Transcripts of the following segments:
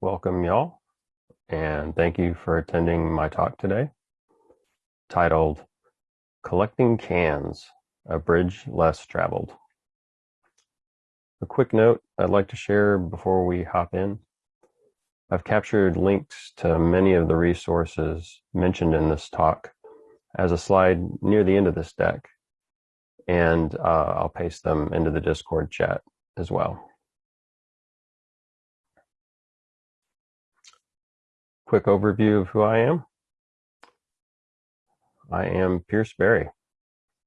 Welcome, y'all, and thank you for attending my talk today titled Collecting Cans, a Bridge Less Traveled. A quick note I'd like to share before we hop in. I've captured links to many of the resources mentioned in this talk as a slide near the end of this deck, and uh, I'll paste them into the Discord chat as well. Quick overview of who I am. I am Pierce Berry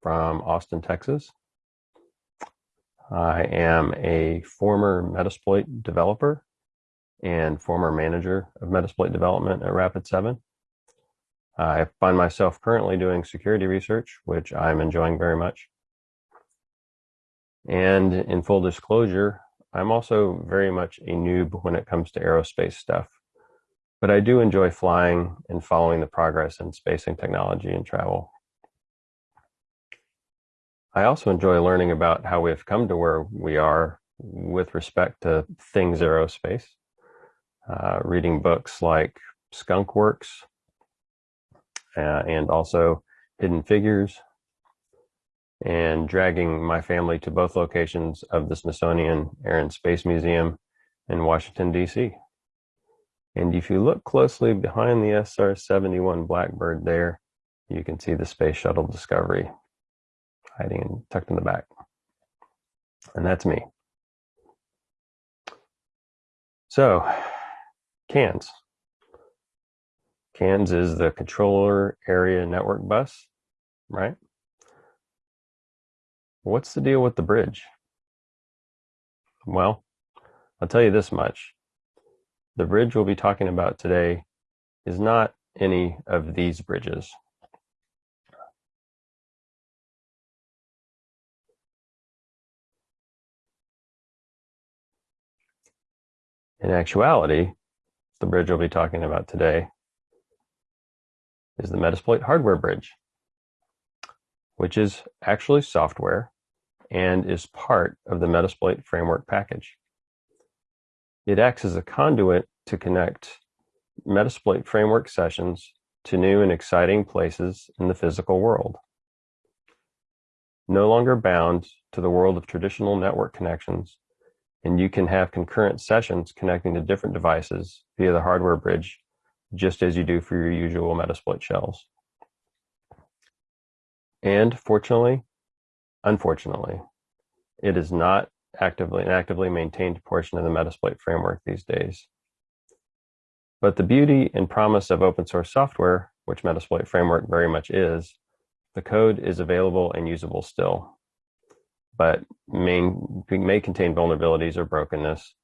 from Austin, Texas. I am a former Metasploit developer and former manager of Metasploit development at Rapid7. I find myself currently doing security research, which I'm enjoying very much. And in full disclosure, I'm also very much a noob when it comes to aerospace stuff but I do enjoy flying and following the progress in spacing technology and travel. I also enjoy learning about how we've come to where we are with respect to things aerospace, uh, reading books like Skunk Works uh, and also Hidden Figures, and dragging my family to both locations of the Smithsonian Air and Space Museum in Washington, D.C. And if you look closely behind the SR-71 Blackbird there, you can see the Space Shuttle Discovery hiding tucked in the back. And that's me. So, CANS. CANS is the Controller Area Network Bus, right? What's the deal with the bridge? Well, I'll tell you this much. The bridge we'll be talking about today is not any of these bridges. In actuality, the bridge we'll be talking about today is the Metasploit hardware bridge, which is actually software and is part of the Metasploit framework package. It acts as a conduit to connect Metasploit framework sessions to new and exciting places in the physical world. No longer bound to the world of traditional network connections, and you can have concurrent sessions connecting to different devices via the hardware bridge, just as you do for your usual Metasploit shells. And fortunately, unfortunately, it is not actively an actively maintained portion of the Metasploit framework these days. But the beauty and promise of open source software, which Metasploit framework very much is, the code is available and usable still, but may, may contain vulnerabilities or brokenness.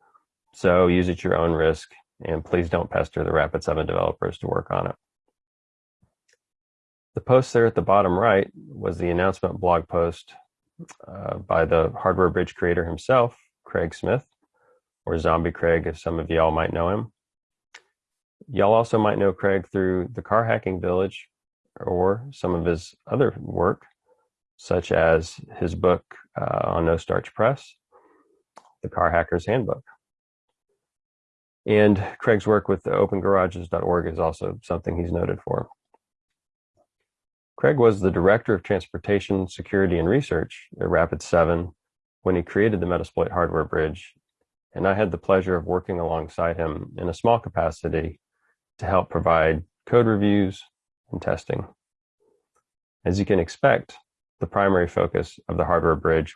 So use at your own risk, and please don't pester the Rapid7 developers to work on it. The post there at the bottom right was the announcement blog post uh, by the hardware bridge creator himself, Craig Smith, or Zombie Craig, as some of y'all might know him. Y'all also might know Craig through the Car Hacking Village or some of his other work, such as his book uh, on No Starch Press, The Car Hacker's Handbook. And Craig's work with the opengarages.org is also something he's noted for. Craig was the Director of Transportation Security and Research at Rapid7 when he created the Metasploit hardware bridge, and I had the pleasure of working alongside him in a small capacity to help provide code reviews and testing. As you can expect, the primary focus of the hardware bridge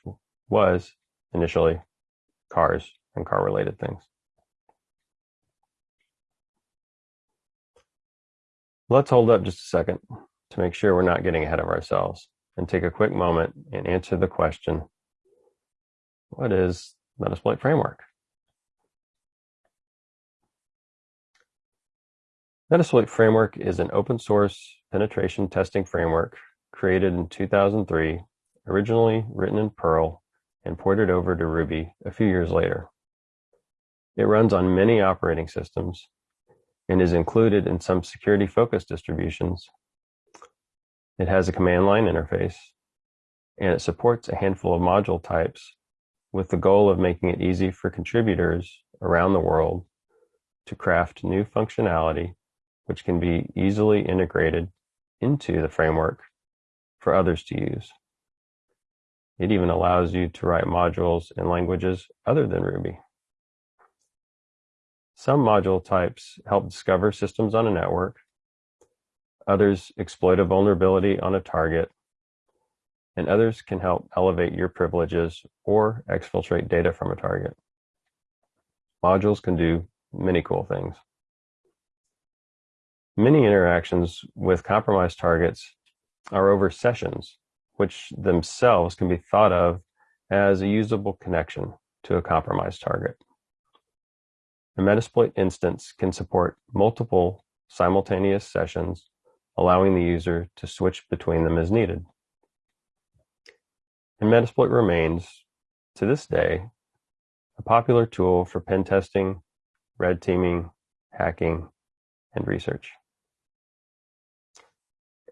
was initially cars and car related things. Let's hold up just a second to make sure we're not getting ahead of ourselves and take a quick moment and answer the question, what is Metasploit framework? Metasploit framework is an open source penetration testing framework created in 2003, originally written in Perl and ported over to Ruby a few years later. It runs on many operating systems and is included in some security focused distributions it has a command line interface, and it supports a handful of module types with the goal of making it easy for contributors around the world to craft new functionality which can be easily integrated into the framework for others to use. It even allows you to write modules in languages other than Ruby. Some module types help discover systems on a network. Others exploit a vulnerability on a target. And others can help elevate your privileges or exfiltrate data from a target. Modules can do many cool things. Many interactions with compromised targets are over sessions, which themselves can be thought of as a usable connection to a compromised target. A Metasploit instance can support multiple simultaneous sessions, allowing the user to switch between them as needed. And Metasploit remains, to this day, a popular tool for pen testing, red teaming, hacking, and research.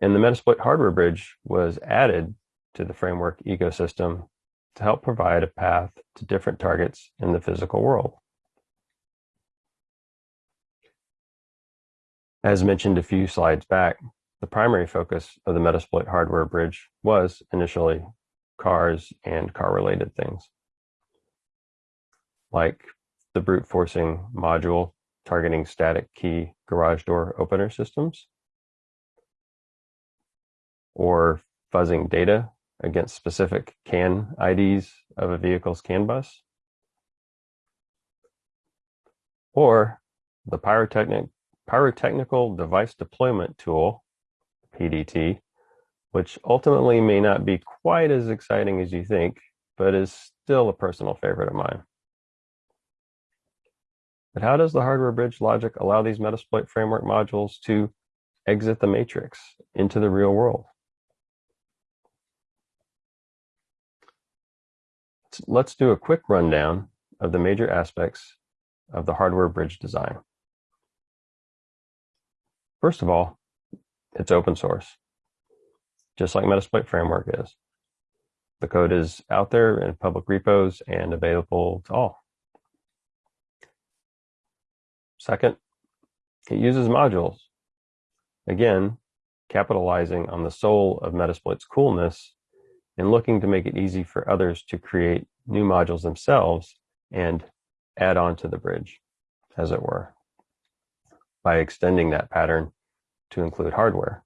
And the Metasploit hardware bridge was added to the framework ecosystem to help provide a path to different targets in the physical world. As mentioned a few slides back, the primary focus of the Metasploit hardware bridge was initially cars and car-related things, like the brute forcing module targeting static key garage door opener systems, or fuzzing data against specific CAN IDs of a vehicle's CAN bus, or the pyrotechnic, pyrotechnical device deployment tool, PDT, which ultimately may not be quite as exciting as you think, but is still a personal favorite of mine. But how does the hardware bridge logic allow these Metasploit framework modules to exit the matrix into the real world? let's do a quick rundown of the major aspects of the hardware bridge design. First of all, it's open source, just like Metasploit Framework is. The code is out there in public repos and available to all. Second, it uses modules. Again, capitalizing on the soul of Metasploit's coolness and looking to make it easy for others to create new modules themselves and add on to the bridge, as it were, by extending that pattern to include hardware.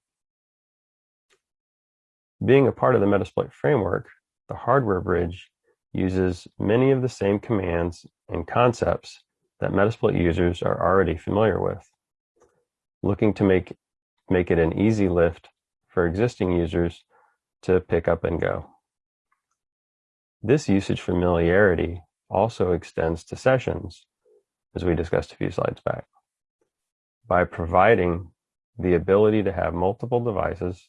Being a part of the Metasploit framework, the hardware bridge uses many of the same commands and concepts that Metasploit users are already familiar with, looking to make, make it an easy lift for existing users to pick up and go. This usage familiarity also extends to sessions, as we discussed a few slides back. By providing the ability to have multiple devices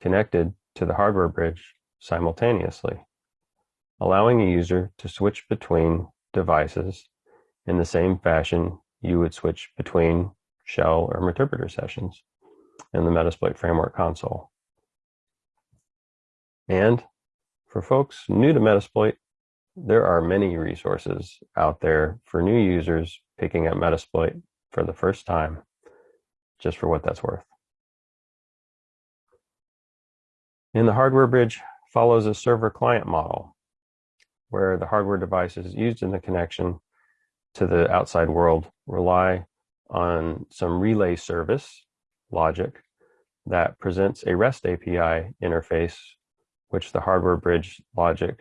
connected to the hardware bridge simultaneously, allowing a user to switch between devices in the same fashion you would switch between shell or interpreter sessions in the Metasploit Framework console. And for folks new to Metasploit, there are many resources out there for new users picking up Metasploit for the first time, just for what that's worth. And the hardware bridge follows a server-client model, where the hardware devices used in the connection to the outside world rely on some relay service logic that presents a REST API interface which the hardware bridge logic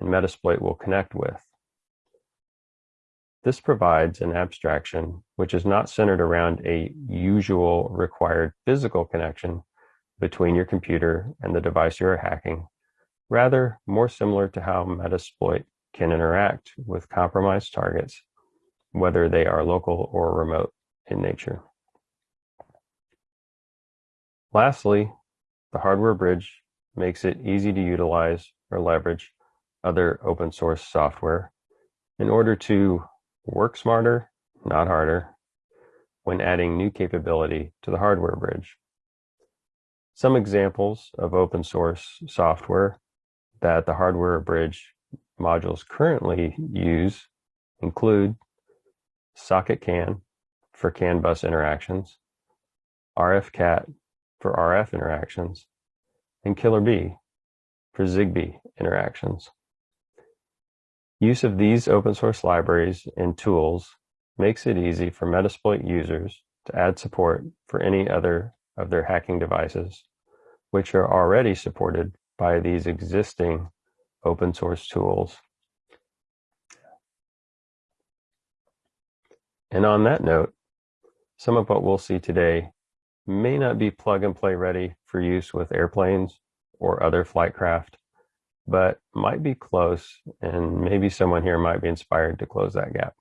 and Metasploit will connect with. This provides an abstraction which is not centered around a usual required physical connection between your computer and the device you are hacking, rather more similar to how Metasploit can interact with compromised targets, whether they are local or remote in nature. Lastly, the hardware bridge makes it easy to utilize or leverage other open source software in order to work smarter, not harder, when adding new capability to the hardware bridge. Some examples of open source software that the hardware bridge modules currently use include SocketCAN, for CAN bus interactions, RFCAT for RF interactions, and Killer B for ZigBee interactions. Use of these open source libraries and tools makes it easy for Metasploit users to add support for any other of their hacking devices, which are already supported by these existing open source tools. And on that note, some of what we'll see today may not be plug and play ready for use with airplanes or other flight craft, but might be close and maybe someone here might be inspired to close that gap.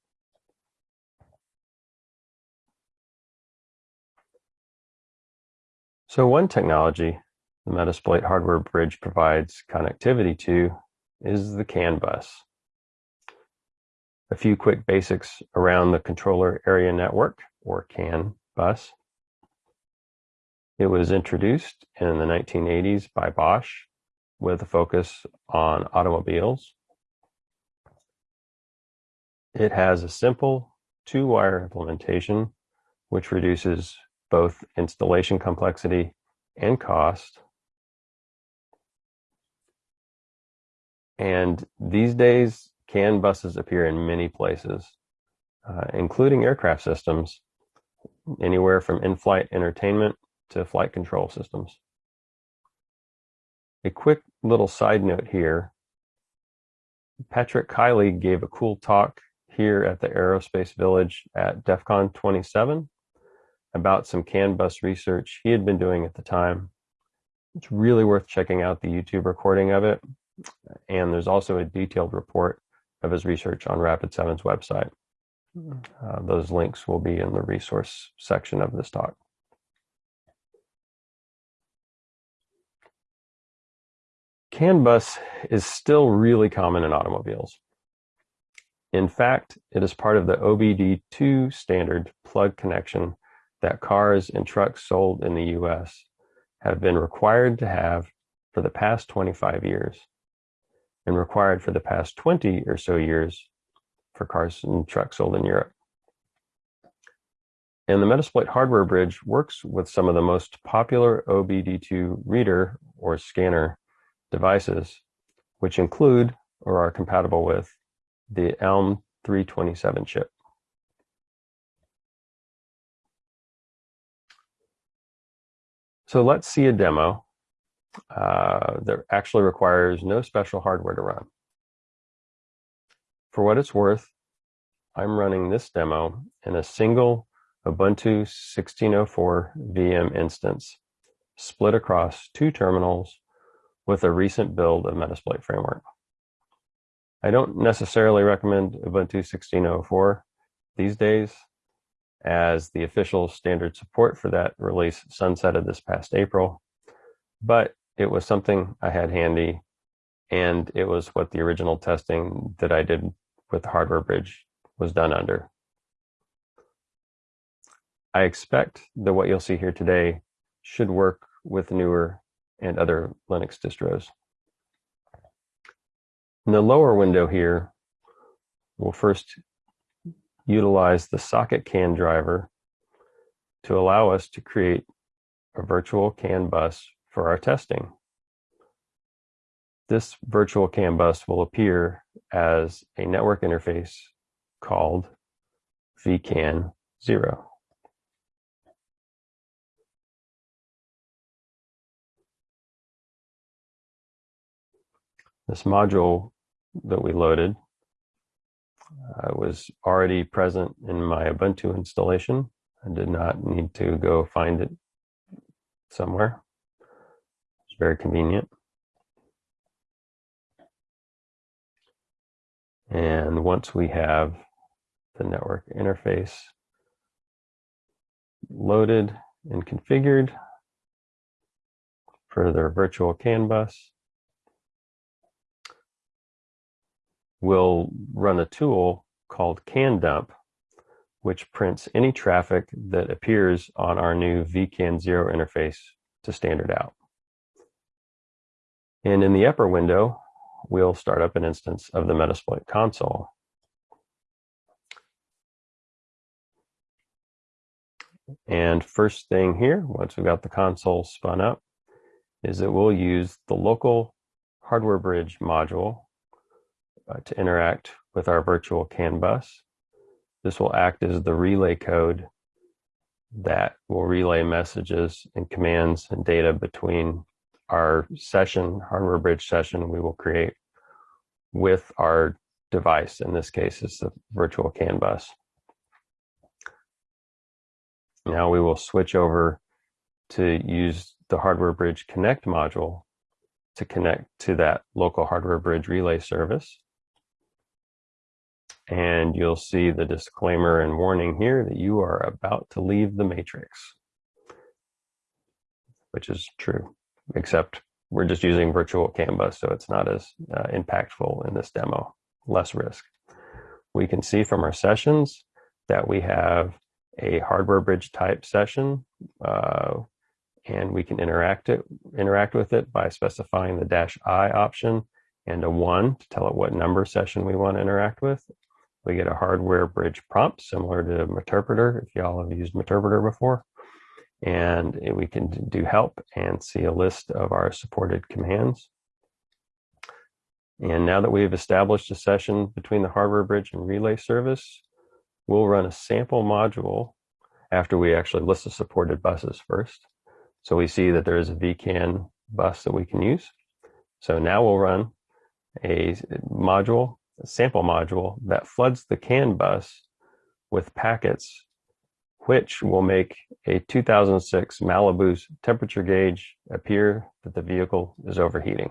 So one technology the Metasploit hardware bridge provides connectivity to is the CAN bus. A few quick basics around the controller area network or CAN bus. It was introduced in the 1980s by Bosch with a focus on automobiles. It has a simple two-wire implementation which reduces both installation complexity and cost. And these days, CAN buses appear in many places, uh, including aircraft systems, anywhere from in-flight entertainment to flight control systems. A quick little side note here. Patrick Kiley gave a cool talk here at the Aerospace Village at DEF CON 27 about some CAN bus research he had been doing at the time. It's really worth checking out the YouTube recording of it. And there's also a detailed report of his research on Rapid7's website. Uh, those links will be in the resource section of this talk. CAN bus is still really common in automobiles. In fact, it is part of the OBD2 standard plug connection that cars and trucks sold in the US have been required to have for the past 25 years and required for the past 20 or so years for cars and trucks sold in Europe. And the Metasploit hardware bridge works with some of the most popular OBD2 reader or scanner devices, which include or are compatible with the ELM 327 chip. So let's see a demo uh, that actually requires no special hardware to run. For what it's worth, I'm running this demo in a single Ubuntu 1604 VM instance split across two terminals with a recent build of Metasploit framework. I don't necessarily recommend Ubuntu 1604 these days as the official standard support for that release sunsetted this past April. But it was something I had handy, and it was what the original testing that I did with the hardware bridge was done under. I expect that what you'll see here today should work with newer and other Linux distros. In the lower window here, we'll first utilize the socket CAN driver to allow us to create a virtual CAN bus for our testing. This virtual CAN bus will appear as a network interface called vCAN 0. This module that we loaded uh, was already present in my Ubuntu installation. I did not need to go find it somewhere. It's very convenient. And once we have the network interface loaded and configured for their virtual CAN bus, we'll run a tool called CANDump, which prints any traffic that appears on our new vCAN 0 interface to standard out. And in the upper window, we'll start up an instance of the Metasploit console. And first thing here, once we've got the console spun up, is that we'll use the local hardware bridge module uh, to interact with our virtual CAN bus. This will act as the relay code that will relay messages and commands and data between our session, hardware bridge session we will create with our device. In this case, it's the virtual CAN bus. Now we will switch over to use the hardware bridge connect module to connect to that local hardware bridge relay service. And you'll see the disclaimer and warning here that you are about to leave the matrix, which is true, except we're just using virtual CAN bus, so it's not as uh, impactful in this demo, less risk. We can see from our sessions that we have a hardware bridge type session, uh, and we can interact it interact with it by specifying the dash i option and a one to tell it what number session we want to interact with. We get a hardware bridge prompt similar to Meterpreter if y'all have used Meterpreter before. And we can do help and see a list of our supported commands. And now that we've established a session between the hardware bridge and relay service, we'll run a sample module after we actually list the supported buses first. So we see that there is a vCAN bus that we can use. So now we'll run a module, sample module that floods the CAN bus with packets, which will make a 2006 Malibu's temperature gauge appear that the vehicle is overheating.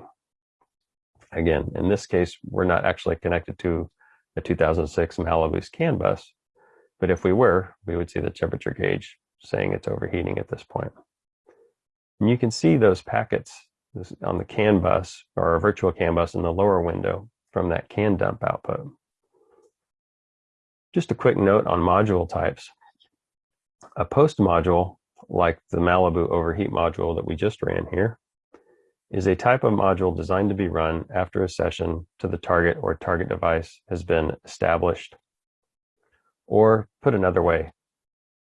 Again, in this case, we're not actually connected to a 2006 Malibu's CAN bus, but if we were, we would see the temperature gauge saying it's overheating at this point. And you can see those packets on the CAN bus or a virtual CAN bus in the lower window from that CAN dump output. Just a quick note on module types. A post module, like the Malibu overheat module that we just ran here, is a type of module designed to be run after a session to the target or target device has been established or put another way,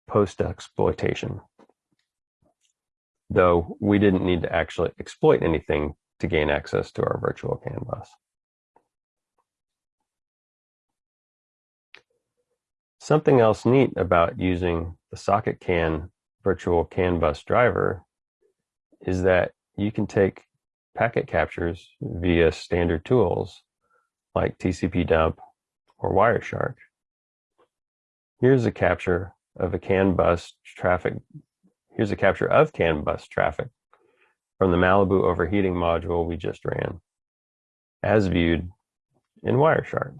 post-exploitation. Though we didn't need to actually exploit anything to gain access to our virtual CAN bus. Something else neat about using the socket CAN virtual CAN bus driver is that you can take packet captures via standard tools like TCP dump or Wireshark Here's a capture of a CAN bus traffic. Here's a capture of CAN bus traffic from the Malibu overheating module we just ran, as viewed in Wireshark.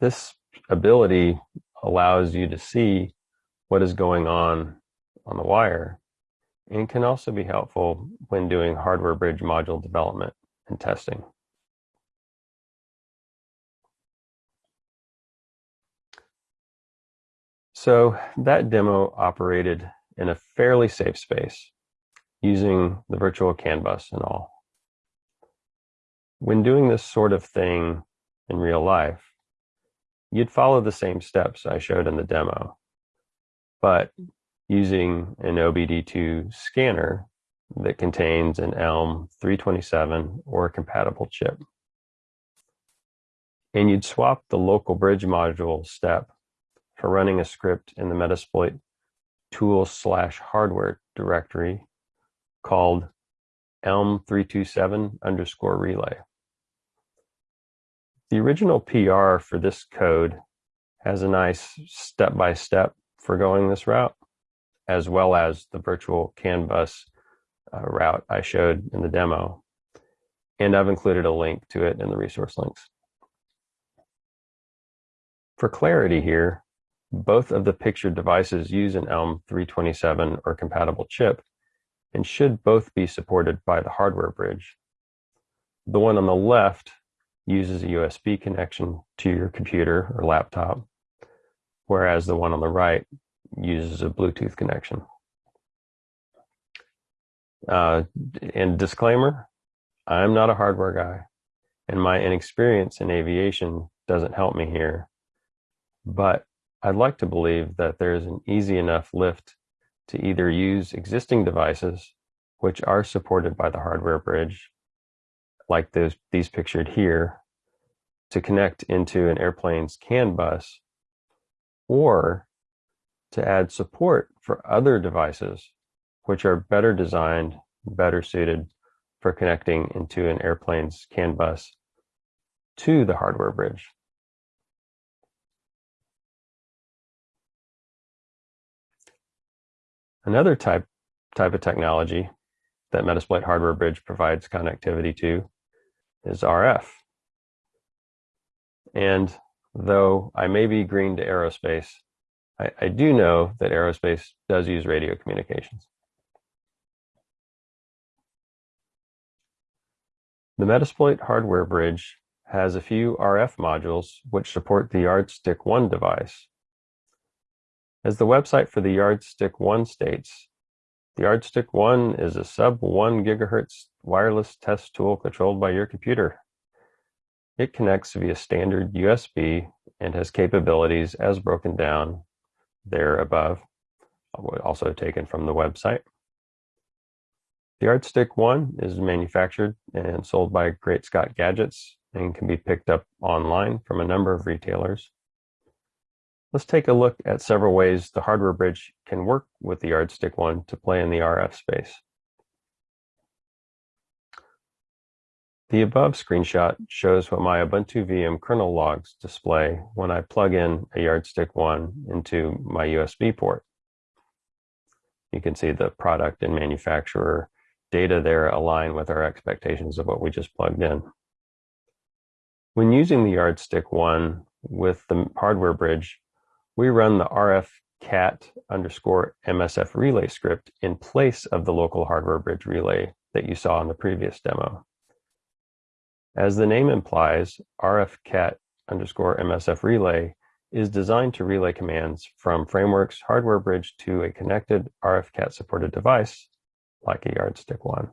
This ability allows you to see what is going on on the wire and can also be helpful when doing hardware bridge module development and testing. So that demo operated in a fairly safe space using the virtual CAN bus and all. When doing this sort of thing in real life, you'd follow the same steps I showed in the demo, but using an OBD2 scanner that contains an ELM 327 or compatible chip. And you'd swap the local bridge module step for running a script in the Metasploit tool slash hardware directory called elm327 underscore relay. The original PR for this code has a nice step-by-step -step for going this route, as well as the virtual CAN bus uh, route I showed in the demo. And I've included a link to it in the resource links. For clarity here, both of the pictured devices use an ELM 327 or compatible chip and should both be supported by the hardware bridge. The one on the left uses a USB connection to your computer or laptop, whereas the one on the right uses a Bluetooth connection. Uh, and disclaimer, I'm not a hardware guy, and my inexperience in aviation doesn't help me here. But I'd like to believe that there is an easy enough lift to either use existing devices, which are supported by the hardware bridge, like those, these pictured here, to connect into an airplane's CAN bus, or to add support for other devices, which are better designed, better suited for connecting into an airplane's CAN bus to the hardware bridge. Another type, type of technology that Metasploit Hardware Bridge provides connectivity to is RF. And though I may be green to aerospace, I, I do know that aerospace does use radio communications. The Metasploit hardware bridge has a few RF modules which support the Yardstick 1 device. As the website for the Yardstick 1 states, the Yardstick 1 is a sub 1 gigahertz wireless test tool controlled by your computer. It connects via standard USB and has capabilities as broken down there above, also taken from the website. The Yardstick 1 is manufactured and sold by Great Scott Gadgets and can be picked up online from a number of retailers. Let's take a look at several ways the hardware bridge can work with the Yardstick one to play in the RF space. The above screenshot shows what my Ubuntu VM kernel logs display when I plug in a Yardstick 1 into my USB port. You can see the product and manufacturer data there align with our expectations of what we just plugged in. When using the Yardstick 1 with the hardware bridge, we run the RF cat underscore MSF relay script in place of the local hardware bridge relay that you saw in the previous demo. As the name implies, RF cat underscore MSF relay is designed to relay commands from Framework's hardware bridge to a connected RFCat supported device, like a yardstick one,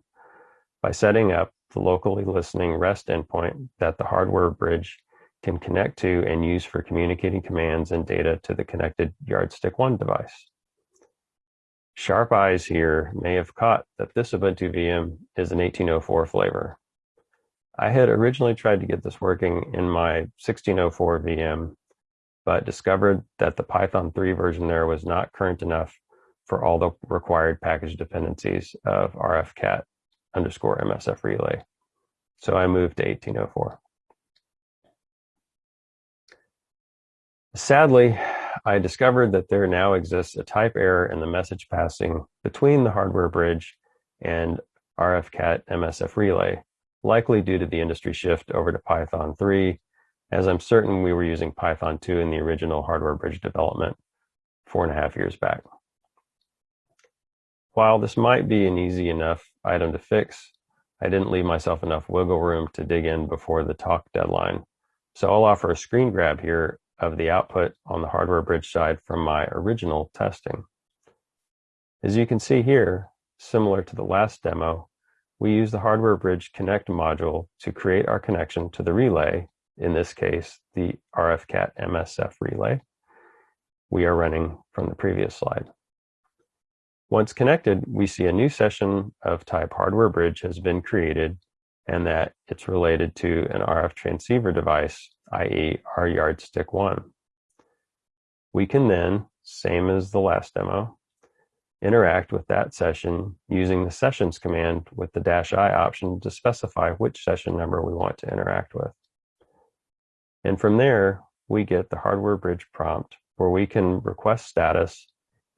by setting up the locally listening REST endpoint that the hardware bridge can connect to and use for communicating commands and data to the connected Yardstick 1 device. Sharp eyes here may have caught that this Ubuntu VM is an 1804 flavor. I had originally tried to get this working in my 1604 VM, but discovered that the Python 3 version there was not current enough for all the required package dependencies of rfcat underscore msf relay. So I moved to 1804. Sadly, I discovered that there now exists a type error in the message passing between the hardware bridge and RFCAT MSF relay, likely due to the industry shift over to Python 3, as I'm certain we were using Python 2 in the original hardware bridge development four and a half years back. While this might be an easy enough item to fix, I didn't leave myself enough wiggle room to dig in before the talk deadline. So I'll offer a screen grab here of the output on the hardware bridge side from my original testing. As you can see here, similar to the last demo, we use the hardware bridge connect module to create our connection to the relay, in this case, the RFCAT MSF relay we are running from the previous slide. Once connected, we see a new session of type hardware bridge has been created and that it's related to an RF transceiver device i.e. our yardstick one. We can then, same as the last demo, interact with that session using the sessions command with the dash i option to specify which session number we want to interact with. And from there, we get the hardware bridge prompt where we can request status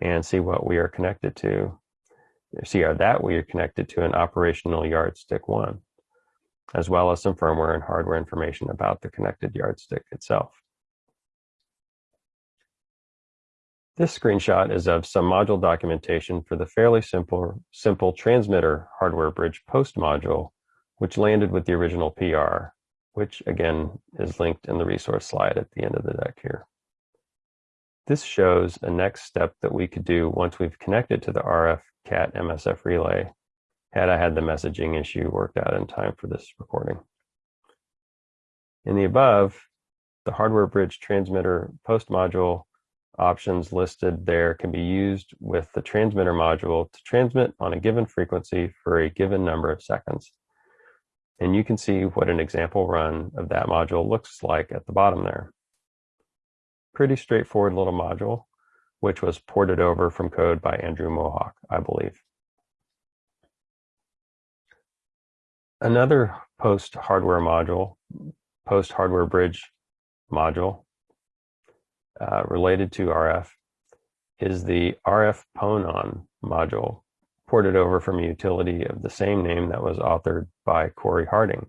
and see what we are connected to. See our that we are connected to an operational yardstick one as well as some firmware and hardware information about the connected yardstick itself. This screenshot is of some module documentation for the fairly simple, simple transmitter hardware bridge post module, which landed with the original PR, which again is linked in the resource slide at the end of the deck here. This shows a next step that we could do once we've connected to the RF CAT MSF relay had I had the messaging issue worked out in time for this recording. In the above, the hardware bridge transmitter post module options listed there can be used with the transmitter module to transmit on a given frequency for a given number of seconds. And you can see what an example run of that module looks like at the bottom there. Pretty straightforward little module, which was ported over from code by Andrew Mohawk, I believe. Another post hardware module, post hardware bridge module uh, related to RF is the RF PONON module ported over from a utility of the same name that was authored by Corey Harding.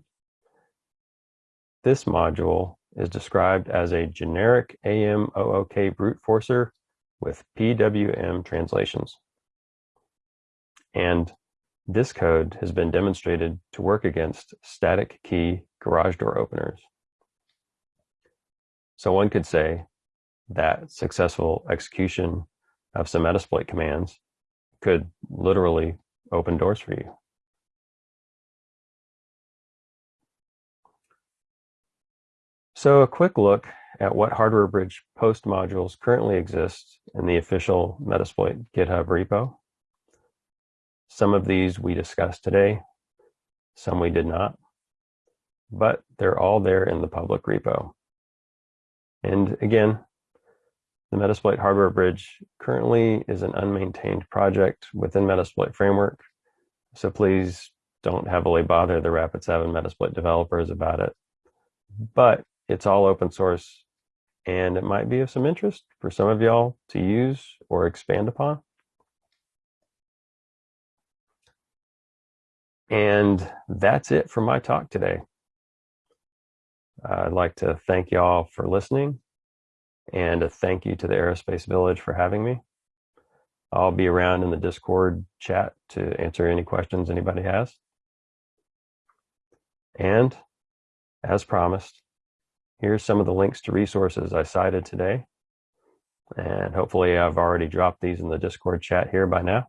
This module is described as a generic AMOOK brute forcer with PWM translations. And this code has been demonstrated to work against static key garage door openers. So one could say that successful execution of some Metasploit commands could literally open doors for you. So a quick look at what hardware bridge post modules currently exist in the official Metasploit GitHub repo. Some of these we discussed today, some we did not, but they're all there in the public repo. And again, the Metasploit hardware bridge currently is an unmaintained project within Metasploit framework. So please don't heavily bother the Rapid7 Metasploit developers about it. But it's all open source and it might be of some interest for some of y'all to use or expand upon. And that's it for my talk today. I'd like to thank y'all for listening and a thank you to the Aerospace Village for having me. I'll be around in the Discord chat to answer any questions anybody has. And as promised, here's some of the links to resources I cited today. And hopefully I've already dropped these in the Discord chat here by now.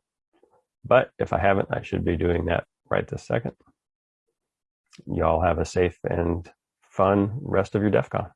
But if I haven't, I should be doing that right this second. Y'all have a safe and fun rest of your DEF CON.